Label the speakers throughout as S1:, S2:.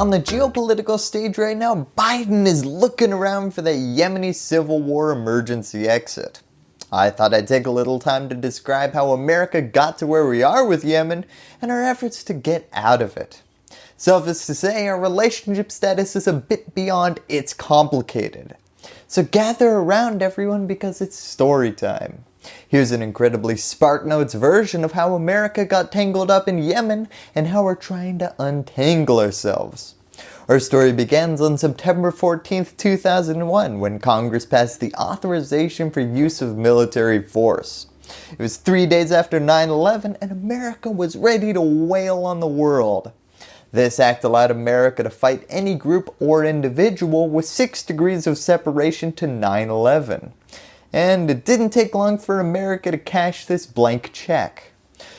S1: On the geopolitical stage right now, Biden is looking around for the Yemeni civil war emergency exit. I thought I'd take a little time to describe how America got to where we are with Yemen and our efforts to get out of it. Suffice to say, our relationship status is a bit beyond it's complicated. So gather around everyone because it's story time. Here's an incredibly SparkNotes version of how America got tangled up in Yemen and how we're trying to untangle ourselves. Our story begins on September 14, 2001 when Congress passed the authorization for use of military force. It was three days after 9-11 and America was ready to wail on the world. This act allowed America to fight any group or individual with 6 degrees of separation to 9-11 and it didn't take long for America to cash this blank check.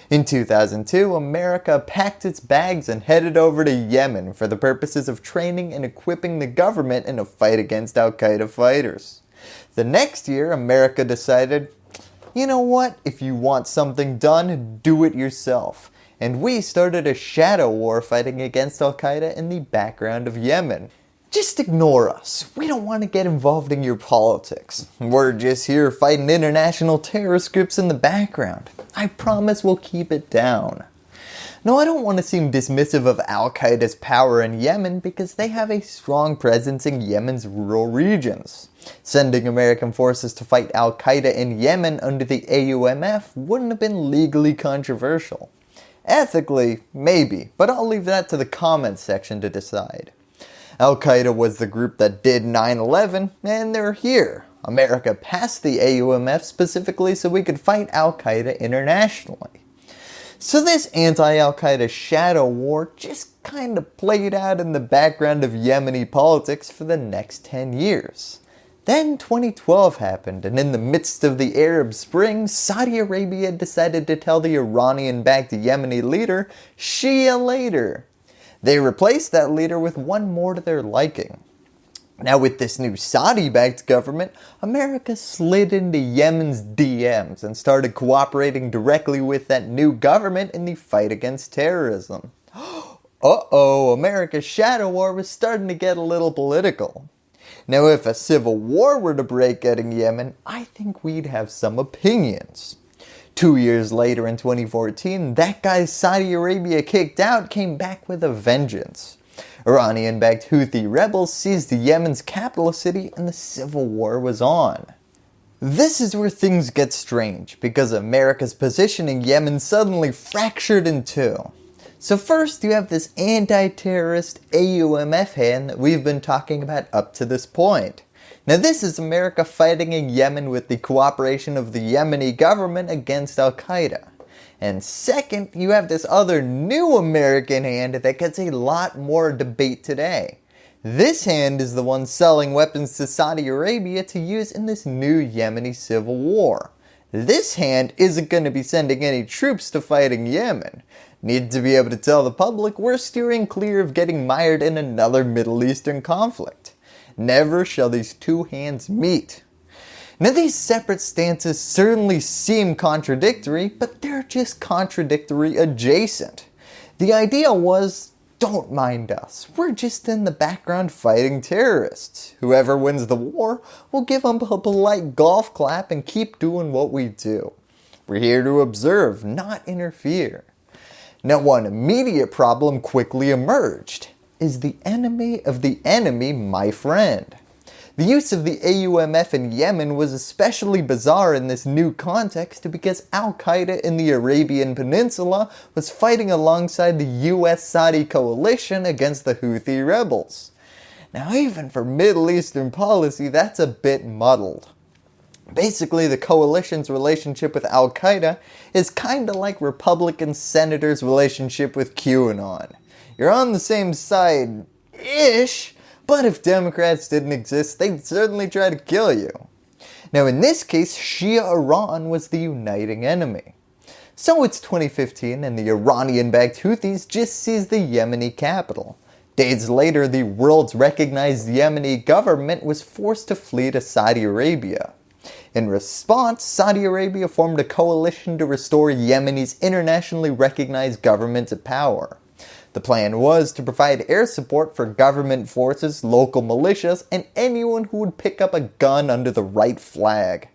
S1: In 2002, America packed its bags and headed over to Yemen for the purposes of training and equipping the government in a fight against Al-Qaeda fighters. The next year, America decided, you know what, if you want something done, do it yourself. And we started a shadow war fighting against Al-Qaeda in the background of Yemen. Just ignore us. We don't want to get involved in your politics. We're just here fighting international terrorist groups in the background. I promise we'll keep it down. Now I don't want to seem dismissive of Al-Qaeda's power in Yemen because they have a strong presence in Yemen's rural regions. Sending American forces to fight Al-Qaeda in Yemen under the AUMF wouldn't have been legally controversial. Ethically, maybe, but I'll leave that to the comments section to decide. Al-Qaeda was the group that did 9-11 and they're here. America passed the AUMF specifically so we could fight Al-Qaeda internationally. So this anti-Al-Qaeda shadow war just kind of played out in the background of Yemeni politics for the next 10 years. Then 2012 happened and in the midst of the Arab Spring, Saudi Arabia decided to tell the Iranian-backed Yemeni leader, Shia later. They replaced that leader with one more to their liking. Now with this new Saudi-backed government, America slid into Yemen's DMs and started cooperating directly with that new government in the fight against terrorism. Uh-oh, America's shadow war was starting to get a little political. Now if a civil war were to break out in Yemen, I think we'd have some opinions. Two years later in 2014, that guy Saudi Arabia kicked out came back with a vengeance. Iranian-backed Houthi rebels seized Yemen's capital city and the civil war was on. This is where things get strange because America's position in Yemen suddenly fractured in two. So first you have this anti-terrorist AUMF hand that we've been talking about up to this point. Now this is America fighting in Yemen with the cooperation of the Yemeni government against Al-Qaeda. And second, you have this other new American hand that gets a lot more debate today. This hand is the one selling weapons to Saudi Arabia to use in this new Yemeni civil war. This hand isn't going to be sending any troops to fight in Yemen. Need to be able to tell the public we're steering clear of getting mired in another Middle Eastern conflict. Never shall these two hands meet. Now these separate stances certainly seem contradictory, but they're just contradictory adjacent. The idea was, don't mind us, we're just in the background fighting terrorists. Whoever wins the war will give them a polite golf clap and keep doing what we do. We're here to observe, not interfere. Now one immediate problem quickly emerged is the enemy of the enemy my friend. The use of the AUMF in Yemen was especially bizarre in this new context because Al-Qaeda in the Arabian Peninsula was fighting alongside the US-Saudi coalition against the Houthi rebels. Now even for Middle Eastern policy that's a bit muddled. Basically the coalition's relationship with Al-Qaeda is kinda like Republican senators relationship with QAnon. You're on the same side-ish, but if Democrats didn't exist, they'd certainly try to kill you. Now in this case, Shia Iran was the uniting enemy. So it's 2015 and the Iranian-backed Houthis just seized the Yemeni capital. Days later, the world's recognized Yemeni government was forced to flee to Saudi Arabia. In response, Saudi Arabia formed a coalition to restore Yemeni's internationally recognized government to power. The plan was to provide air support for government forces, local militias, and anyone who would pick up a gun under the right flag.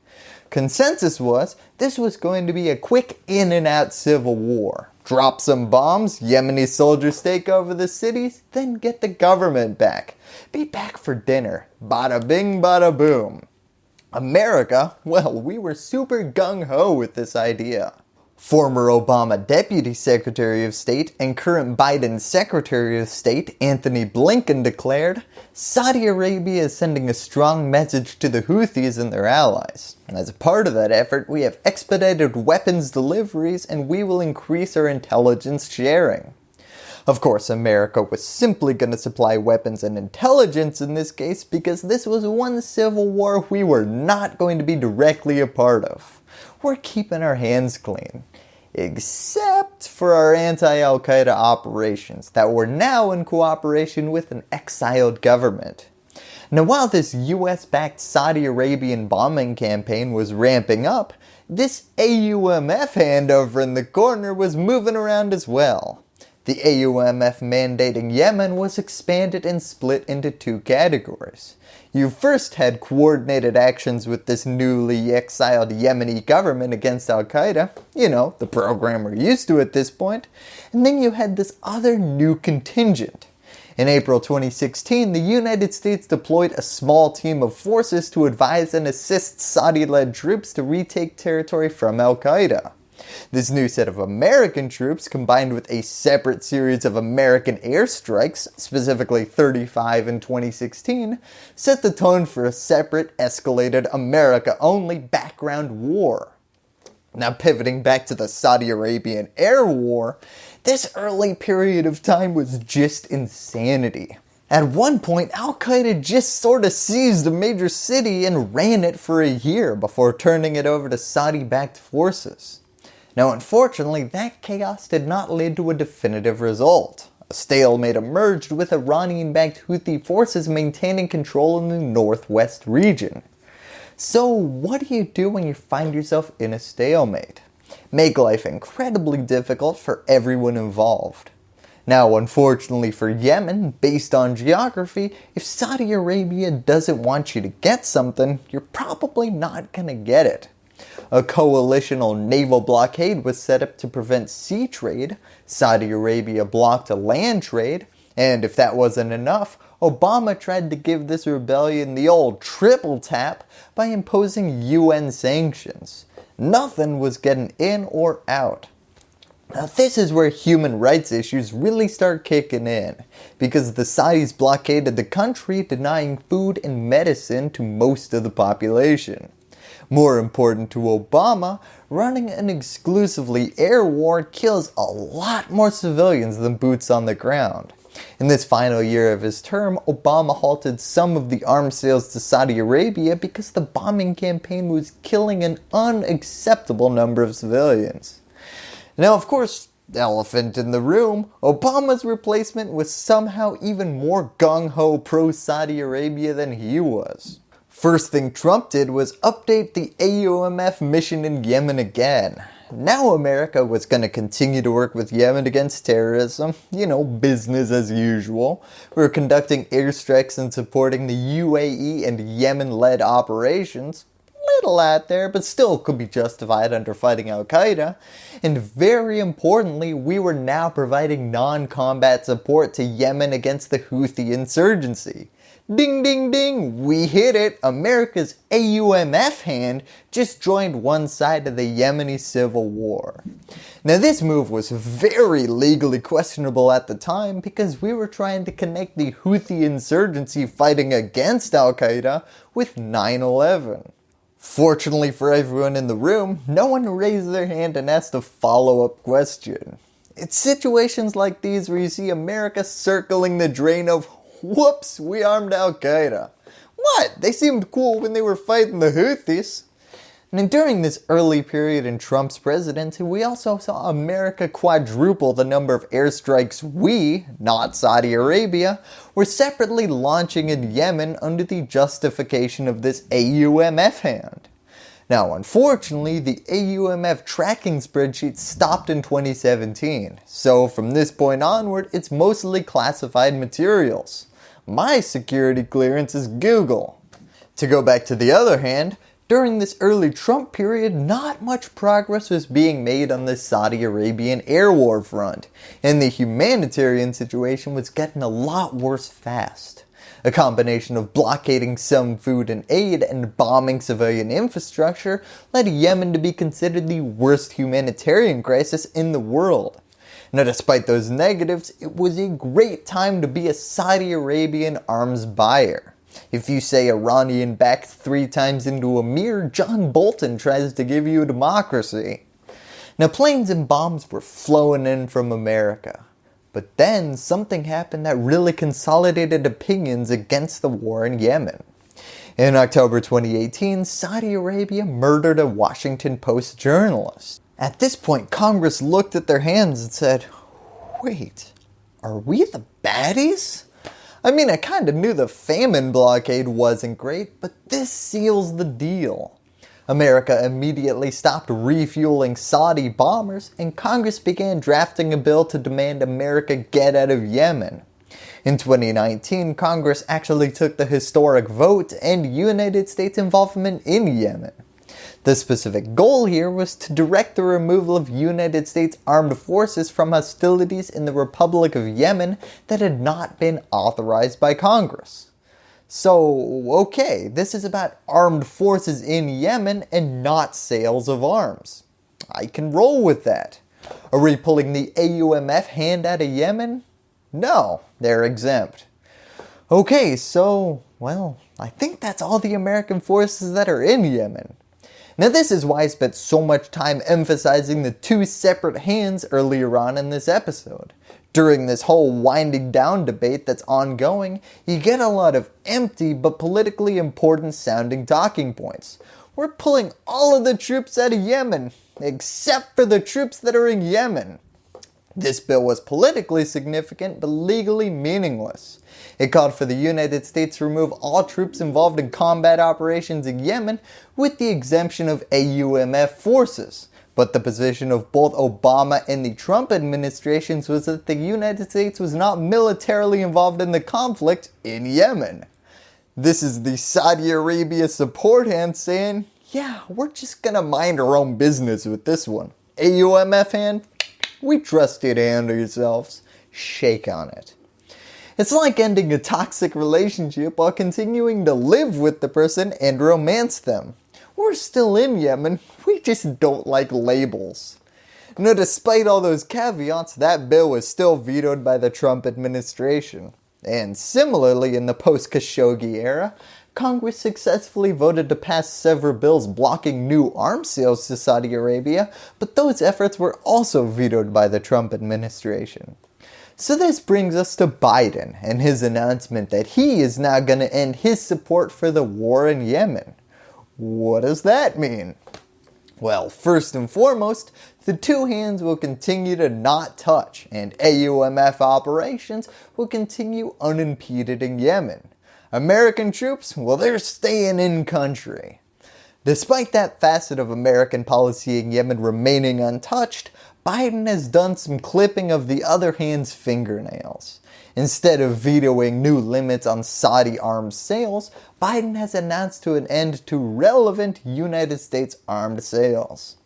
S1: Consensus was this was going to be a quick in and out civil war. Drop some bombs, Yemeni soldiers take over the cities, then get the government back. Be back for dinner. Bada bing bada boom. America, well we were super gung ho with this idea. Former Obama Deputy Secretary of State and current Biden Secretary of State Antony Blinken declared, Saudi Arabia is sending a strong message to the Houthis and their allies. As a part of that effort, we have expedited weapons deliveries and we will increase our intelligence sharing. Of course, America was simply going to supply weapons and intelligence in this case because this was one civil war we were not going to be directly a part of we're keeping our hands clean. Except for our anti-Al-Qaeda operations that were now in cooperation with an exiled government. Now while this US-backed Saudi Arabian bombing campaign was ramping up, this AUMF hand over in the corner was moving around as well. The AUMF mandating Yemen was expanded and split into two categories. You first had coordinated actions with this newly exiled Yemeni government against Al-Qaeda, you know, the program we're used to at this point, and then you had this other new contingent. In April 2016, the United States deployed a small team of forces to advise and assist Saudi-led troops to retake territory from Al-Qaeda. This new set of American troops combined with a separate series of American airstrikes, specifically 35 in 2016, set the tone for a separate escalated America only background war. Now pivoting back to the Saudi Arabian air war, this early period of time was just insanity. At one point, Al-Qaeda just sort of seized a major city and ran it for a year before turning it over to Saudi-backed forces. Now unfortunately that chaos did not lead to a definitive result. A stalemate emerged with Iranian-backed Houthi forces maintaining control in the northwest region. So what do you do when you find yourself in a stalemate? Make life incredibly difficult for everyone involved. Now unfortunately for Yemen, based on geography, if Saudi Arabia doesn't want you to get something, you're probably not going to get it. A coalitional naval blockade was set up to prevent sea trade, Saudi Arabia blocked a land trade, and if that wasn't enough, Obama tried to give this rebellion the old triple tap by imposing UN sanctions. Nothing was getting in or out. Now this is where human rights issues really start kicking in, because the Saudis blockaded the country denying food and medicine to most of the population. More important to Obama, running an exclusively air war kills a lot more civilians than boots on the ground. In this final year of his term, Obama halted some of the arms sales to Saudi Arabia because the bombing campaign was killing an unacceptable number of civilians. Now of course, elephant in the room, Obama's replacement was somehow even more gung-ho pro-Saudi Arabia than he was. First thing Trump did was update the AUMF mission in Yemen again. Now America was going to continue to work with Yemen against terrorism, you know, business as usual. We were conducting airstrikes and supporting the UAE and Yemen-led operations. Little out there, but still could be justified under fighting Al-Qaeda. And very importantly, we were now providing non-combat support to Yemen against the Houthi insurgency. Ding ding ding, we hit it. America's AUMF hand just joined one side of the Yemeni civil war. Now this move was very legally questionable at the time because we were trying to connect the Houthi insurgency fighting against Al-Qaeda with 9-11. Fortunately for everyone in the room, no one raised their hand and asked a follow-up question. It's situations like these where you see America circling the drain of Whoops, we armed Al-Qaeda. What? They seemed cool when they were fighting the Houthis. And during this early period in Trump's presidency, we also saw America quadruple the number of airstrikes we, not Saudi Arabia, were separately launching in Yemen under the justification of this AUMF hand. Now unfortunately the AUMF tracking spreadsheet stopped in 2017, so from this point onward it's mostly classified materials. My security clearance is Google. To go back to the other hand, during this early Trump period, not much progress was being made on the Saudi Arabian air war front, and the humanitarian situation was getting a lot worse fast. A combination of blockading some food and aid and bombing civilian infrastructure led Yemen to be considered the worst humanitarian crisis in the world. Now despite those negatives, it was a great time to be a Saudi Arabian arms buyer. If you say Iranian backed three times into a mirror, John Bolton tries to give you a democracy. Now planes and bombs were flowing in from America. But then something happened that really consolidated opinions against the war in Yemen. In October 2018, Saudi Arabia murdered a Washington Post journalist. At this point, Congress looked at their hands and said, wait, are we the baddies? I mean, I kinda knew the famine blockade wasn't great, but this seals the deal. America immediately stopped refueling Saudi bombers and Congress began drafting a bill to demand America get out of Yemen. In 2019, Congress actually took the historic vote and United States involvement in Yemen. The specific goal here was to direct the removal of United States armed forces from hostilities in the Republic of Yemen that had not been authorized by Congress. So okay, this is about armed forces in Yemen and not sales of arms. I can roll with that. Are we pulling the AUMF hand out of Yemen? No, they're exempt. Okay, so, well, I think that's all the American forces that are in Yemen. Now this is why I spent so much time emphasizing the two separate hands earlier on in this episode. During this whole winding down debate that's ongoing, you get a lot of empty but politically important sounding talking points. We're pulling all of the troops out of Yemen, except for the troops that are in Yemen. This bill was politically significant but legally meaningless. It called for the United States to remove all troops involved in combat operations in Yemen with the exemption of AUMF forces. But the position of both Obama and the Trump administrations was that the United States was not militarily involved in the conflict in Yemen. This is the Saudi Arabia support hand saying, yeah, we're just gonna mind our own business with this one. AUMF hand, we trust you to handle yourselves. Shake on it. It's like ending a toxic relationship while continuing to live with the person and romance them. We're still in Yemen, we just don't like labels. Now despite all those caveats, that bill was still vetoed by the Trump administration. And similarly in the post-Khashoggi era, Congress successfully voted to pass several bills blocking new arms sales to Saudi Arabia, but those efforts were also vetoed by the Trump administration. So this brings us to Biden and his announcement that he is now going to end his support for the war in Yemen. What does that mean? Well, first and foremost, the two hands will continue to not touch and AUMF operations will continue unimpeded in Yemen. American troops, well they're staying in country. Despite that facet of American policy in Yemen remaining untouched, Biden has done some clipping of the other hand's fingernails. Instead of vetoing new limits on Saudi arms sales, Biden has announced to an end to relevant United States armed sales.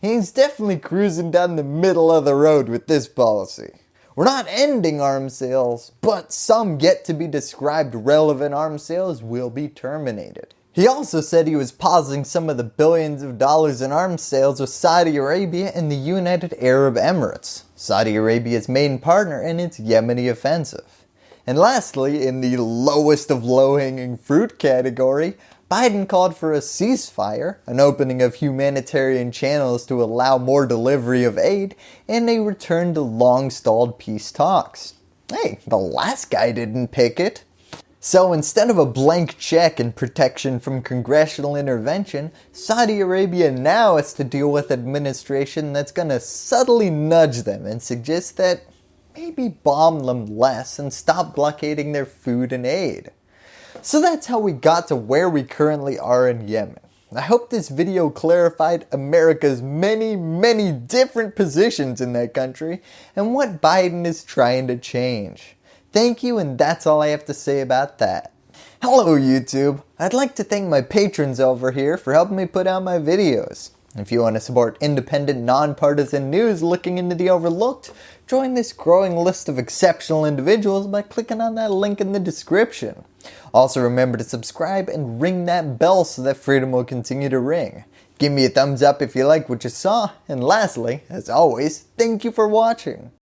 S1: He's definitely cruising down the middle of the road with this policy. We're not ending arms sales, but some yet to be described relevant arms sales will be terminated. He also said he was pausing some of the billions of dollars in arms sales with Saudi Arabia and the United Arab Emirates, Saudi Arabia's main partner in its Yemeni offensive. And lastly, in the lowest of low hanging fruit category, Biden called for a ceasefire, an opening of humanitarian channels to allow more delivery of aid, and a return to long stalled peace talks. Hey, the last guy didn't pick it. So instead of a blank check and protection from congressional intervention, Saudi Arabia now has to deal with administration that's going to subtly nudge them and suggest that maybe bomb them less and stop blockading their food and aid. So that's how we got to where we currently are in Yemen. I hope this video clarified America's many, many different positions in that country and what Biden is trying to change. Thank you and that's all I have to say about that. Hello YouTube! I'd like to thank my patrons over here for helping me put out my videos. If you want to support independent, nonpartisan news looking into the overlooked, join this growing list of exceptional individuals by clicking on that link in the description. Also remember to subscribe and ring that bell so that freedom will continue to ring. Give me a thumbs up if you like what you saw, and lastly, as always, thank you for watching.